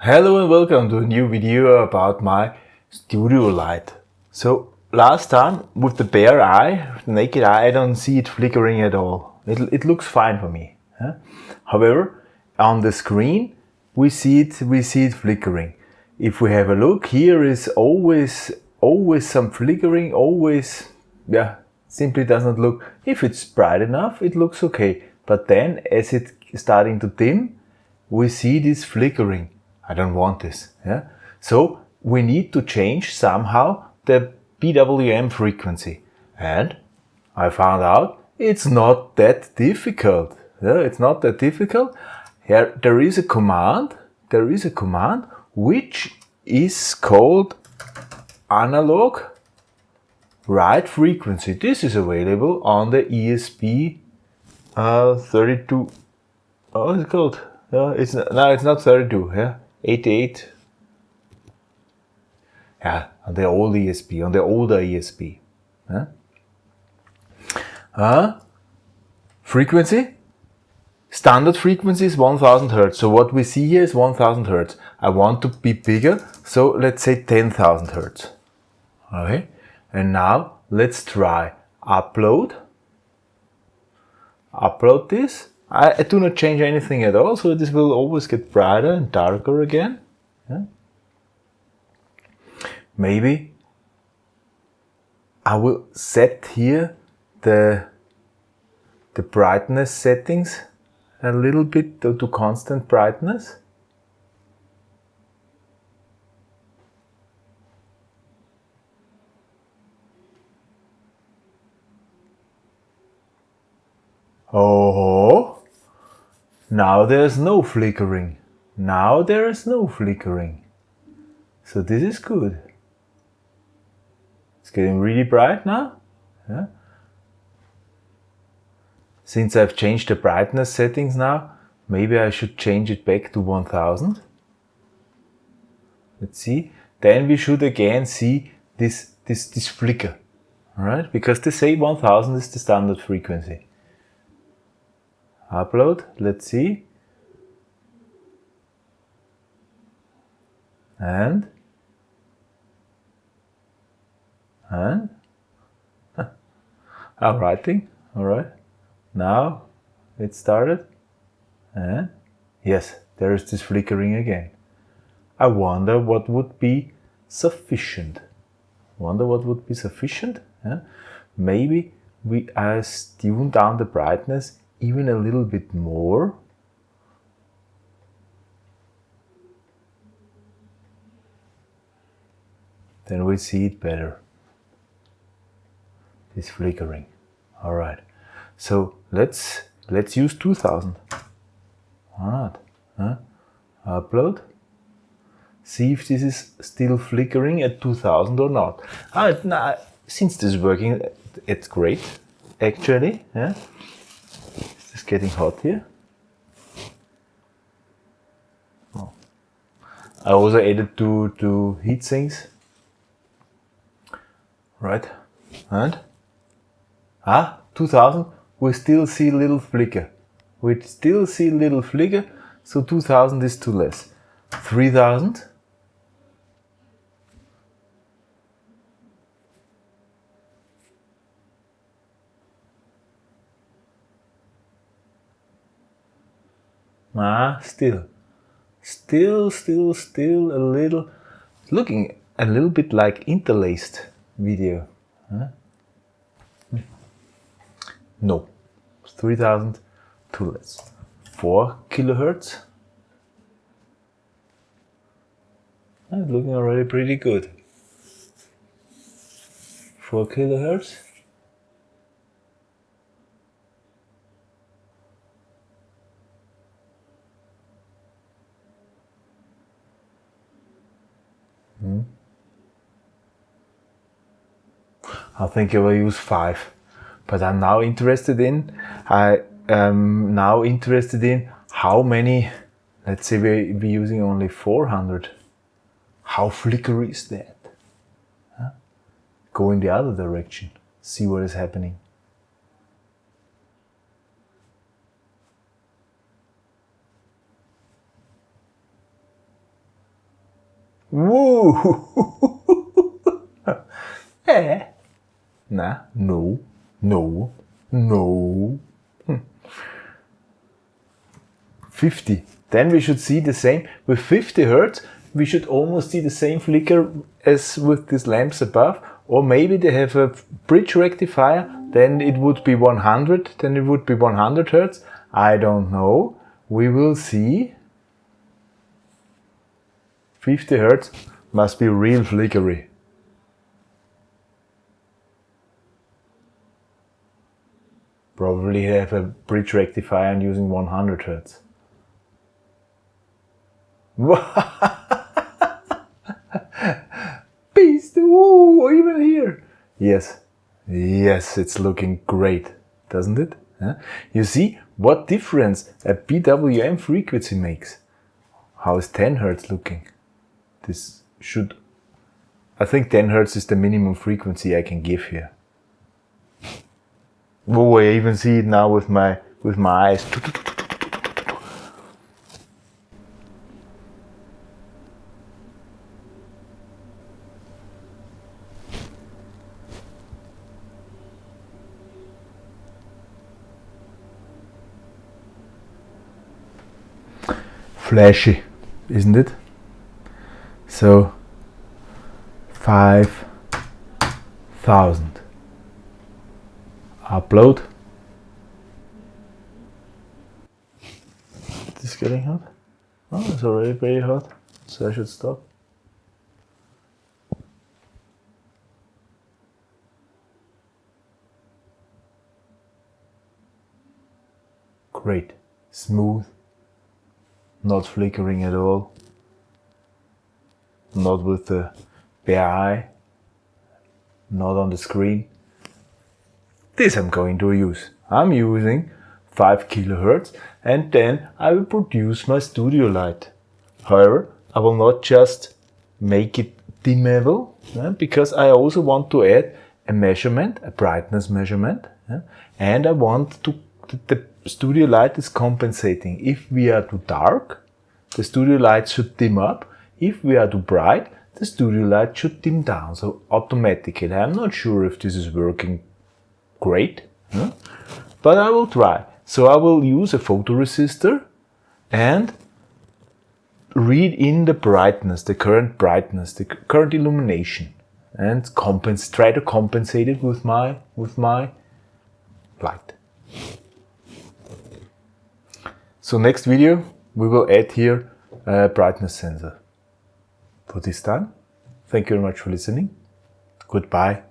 Hello and welcome to a new video about my studio light. So last time with the bare eye, the naked eye, I don't see it flickering at all. It, it looks fine for me. Huh? However, on the screen we see it we see it flickering. If we have a look, here is always always some flickering, always yeah, simply doesn't look. If it's bright enough, it looks okay. But then as it's starting to dim, we see this flickering I don't want this. Yeah? So we need to change somehow the PWM frequency. And I found out it's not that difficult. Yeah? It's not that difficult. Here there is a command, there is a command which is called analog write frequency. This is available on the ESP uh, 32. Oh, it's called. Yeah, it's no, it's not 32. Yeah, 88. Yeah, on the old ESP, on the older ESP. Huh? Uh, frequency? Standard frequency is 1000 Hertz. So what we see here is 1000 Hertz. I want to be bigger, so let's say 10,000 Hertz. Okay, and now let's try upload. Upload this I, I, do not change anything at all, so this will always get brighter and darker again. Yeah? Maybe I will set here the, the brightness settings a little bit to, to constant brightness. Oh, now there's no flickering. Now there is no flickering. So this is good. It's getting really bright now. Yeah. Since I've changed the brightness settings now, maybe I should change it back to 1000. Let's see. Then we should again see this, this, this flicker. Alright, because they say 1000 is the standard frequency upload. Let's see. And? And? I'm writing. All right. Now it started. And? Yes there is this flickering again. I wonder what would be sufficient. Wonder what would be sufficient yeah? maybe we uh, tune down the brightness even a little bit more. Then we see it better. This flickering. All right. So let's let's use 2000. All right. Huh? Upload. See if this is still flickering at 2000 or not. Ah, nah, since this is working, it's great, actually. Yeah getting hot here. Oh. I also added two, two heat sinks. Right, and ah, 2000, we still see little flicker. We still see little flicker, so 2000 is too less. 3000, Ah, still, still, still, still a little, looking a little bit like interlaced video. Huh? No, 3000 too less. 4 kilohertz. And looking already pretty good. 4 kilohertz. Hmm. I think I will use five, but I'm now interested in, I am now interested in how many, let's say we be using only 400. How flickery is that? Huh? Go in the other direction, see what is happening. Eh? Nah, no, no, no. Hmm. 50. Then we should see the same. With 50 Hertz, we should almost see the same flicker as with these lamps above. Or maybe they have a bridge rectifier, then it would be 100, then it would be 100 Hertz. I don't know. We will see. 50 Hertz must be real flickery. Probably have a bridge rectifier and using 100 Hertz. Beast! Whoa, even here! Yes, yes, it's looking great, doesn't it? You see what difference a PWM frequency makes. How is 10 Hertz looking? This should... I think 10 Hertz is the minimum frequency I can give here. Oh, I even see it now with my with my eyes. Flashy, isn't it? So, 5,000 upload. This getting hot? Oh, it's already very hot, so I should stop. Great, smooth, not flickering at all, not with the bare eye, not on the screen. This I'm going to use. I'm using 5 kilohertz and then I will produce my studio light. However, I will not just make it dimmable yeah, because I also want to add a measurement, a brightness measurement yeah, and I want to the studio light is compensating. If we are too dark, the studio light should dim up. If we are too bright, the studio light should dim down. So automatically, I'm not sure if this is working great, huh? but I will try. So I will use a photoresistor and read in the brightness, the current brightness, the current illumination and try to compensate it with my, with my light. So next video we will add here a brightness sensor. For this time, thank you very much for listening. Goodbye.